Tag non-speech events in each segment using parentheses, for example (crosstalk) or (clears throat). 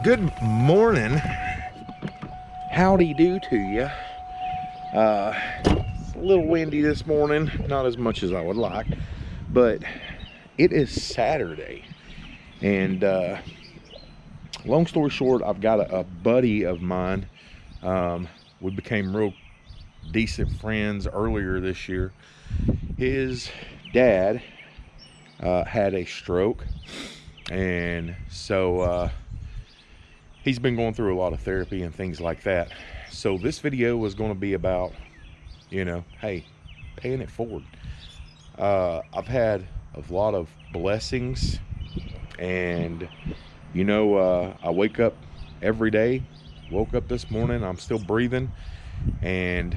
good morning. Howdy do to you uh it's a little windy this morning not as much as i would like but it is saturday. And uh long story short i've got a, a buddy of mine. Um we became real decent friends earlier this year. His dad uh, had a stroke. And so uh, he's been going through a lot of therapy and things like that. So this video was going to be about you know hey paying it forward. Uh, i've had a lot of blessings and you know uh, i wake up every day woke up this morning i'm still breathing and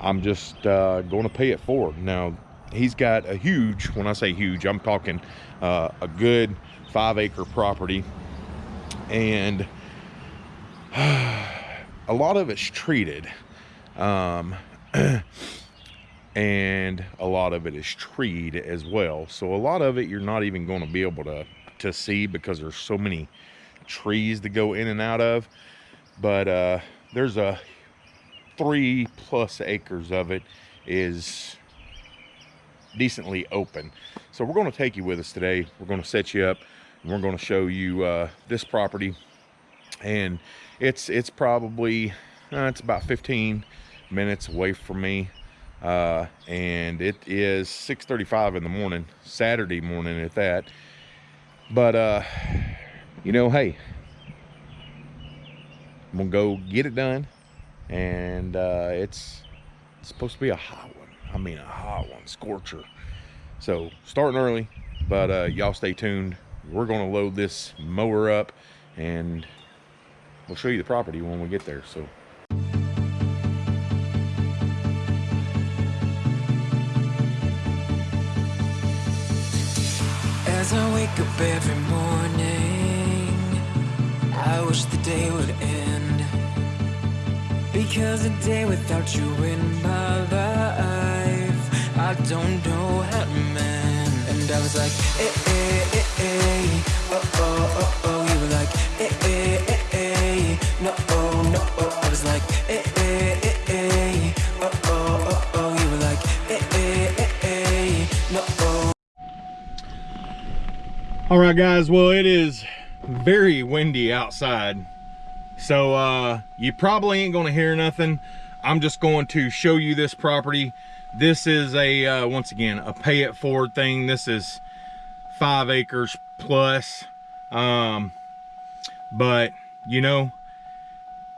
i'm just uh, going to pay it forward. Now he's got a huge when i say huge i'm talking uh, a good five acre property and (sighs) a lot of it's treated um, (clears throat) and a lot of it is treed as well. So a lot of it you're not even going to be able to to see because there's so many trees to go in and out of. But uh, there's a three plus acres of it is decently open. So we're going to take you with us today. We're going to set you up we're going to show you uh, this property. And it's it's probably uh, it's about 15 minutes away from me. Uh, and it is 6:35 in the morning Saturday morning at that. But uh you know hey I'm gonna go get it done. And uh it's, it's supposed to be a hot one. I mean a hot one scorcher. So starting early but uh y'all stay tuned we're going to load this mower up and we'll show you the property when we get there so. As I wake up every morning I wish the day would end. Because a day without you in my life I don't know how to mend. And I was like, eh, eh, eh right guys well it is very windy outside so uh you probably ain't gonna hear nothing. I'm just going to show you this property. This is a uh once again a pay it forward thing. This is five acres plus um but you know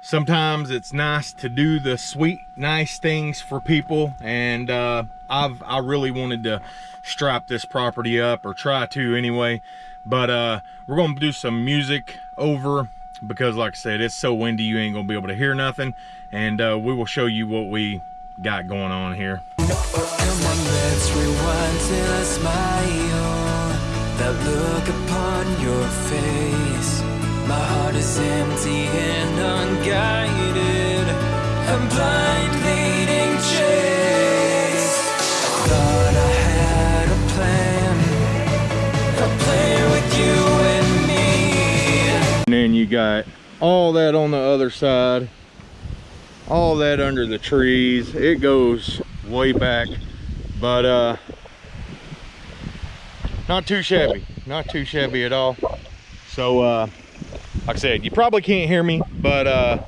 sometimes it's nice to do the sweet nice things for people and uh i've i really wanted to strap this property up or try to anyway but uh we're gonna do some music over because like i said it's so windy you ain't gonna be able to hear nothing and uh we will show you what we got going on here. Come on, My heart is empty and unguided. I'm blind leading chase. Thought I had a plan. A plan with you and me. And then you got all that on the other side. All that under the trees. It goes way back. But uh not too shabby. Not too shabby at all. So uh like i said you probably can't hear me but uh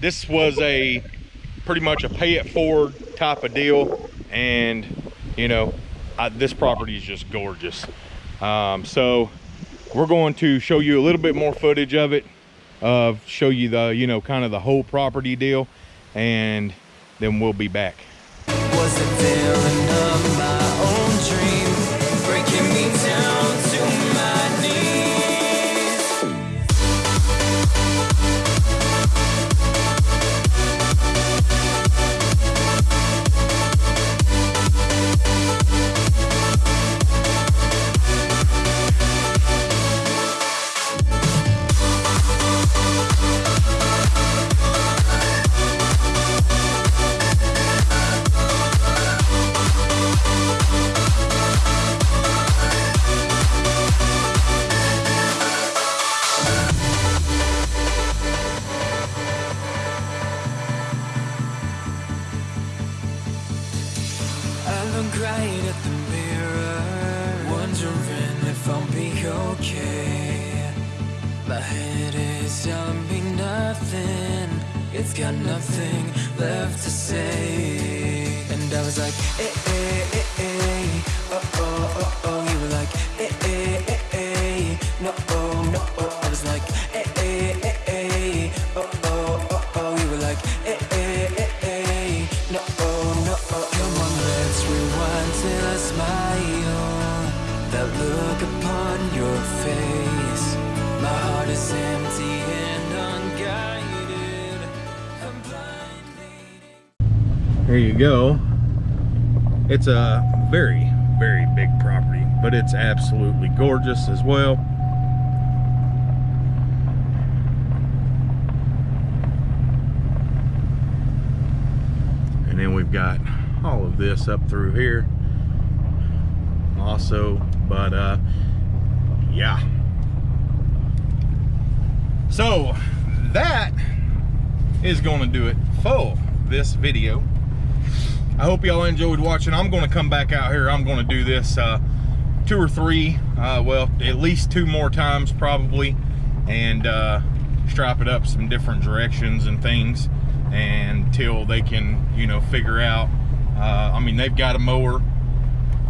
this was a pretty much a pay it forward type of deal. And you know I, this property is just gorgeous. Um so we're going to show you a little bit more footage of it of show you the you know kind of the whole property deal. And then we'll be back It's got nothing left to say. And I was like, eh, eh, eh, eh. Oh, oh, oh, oh. You were like, eh, eh, eh, eh. No, oh, no, oh. There you go. It's a very, very big property, but it's absolutely gorgeous as well. And then we've got all of this up through here also, but uh, yeah. So that is going to do it for this video. I hope y'all enjoyed watching. I'm going to come back out here. I'm going to do this uh, two or three, uh, well, at least two more times probably, and uh, strap it up some different directions and things until they can, you know, figure out. Uh, I mean, they've got a mower.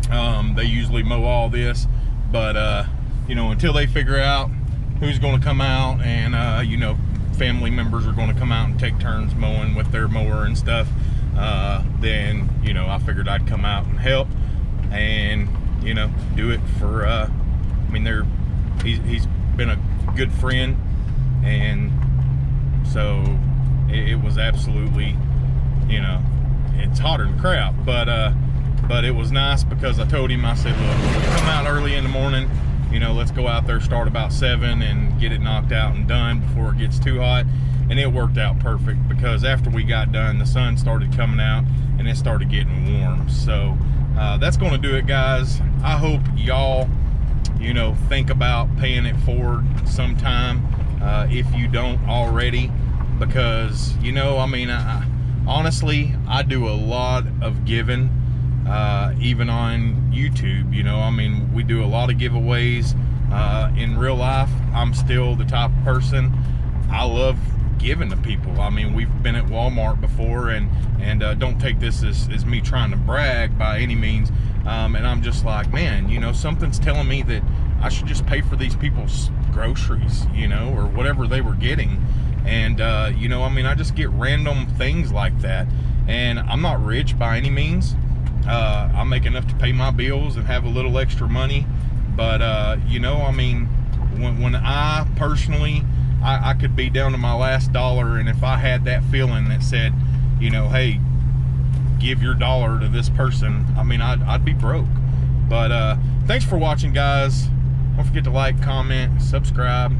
Um, they usually mow all this, but, uh, you know, until they figure out who's going to come out and, uh, you know, family members are going to come out and take turns mowing with their mower and stuff uh, then you know I figured I'd come out and help and you know do it for uh, I mean they're he's, he's been a good friend and so it, it was absolutely you know it's hotter than crap but uh but it was nice because I told him I said look come out early in the morning you know let's go out there start about seven and get it knocked out and done before it gets too hot and it worked out perfect because after we got done the sun started coming out and it started getting warm. So uh, that's going to do it guys. I hope y'all you know think about paying it forward sometime uh, if you don't already because you know i mean I, honestly i do a lot of giving uh, even on youtube you know i mean we do a lot of giveaways uh, in real life. I'm still the type of person i love giving to people. I mean, we've been at Walmart before, and and uh, don't take this as, as me trying to brag by any means. Um, and I'm just like, man, you know, something's telling me that I should just pay for these people's groceries, you know, or whatever they were getting. And uh, you know, I mean, I just get random things like that, and I'm not rich by any means. Uh, I make enough to pay my bills and have a little extra money, but uh, you know, I mean, when when I personally I, I could be down to my last dollar and if I had that feeling that said, you know, hey, give your dollar to this person, I mean, I'd, I'd be broke. But uh, thanks for watching, guys. Don't forget to like, comment, subscribe.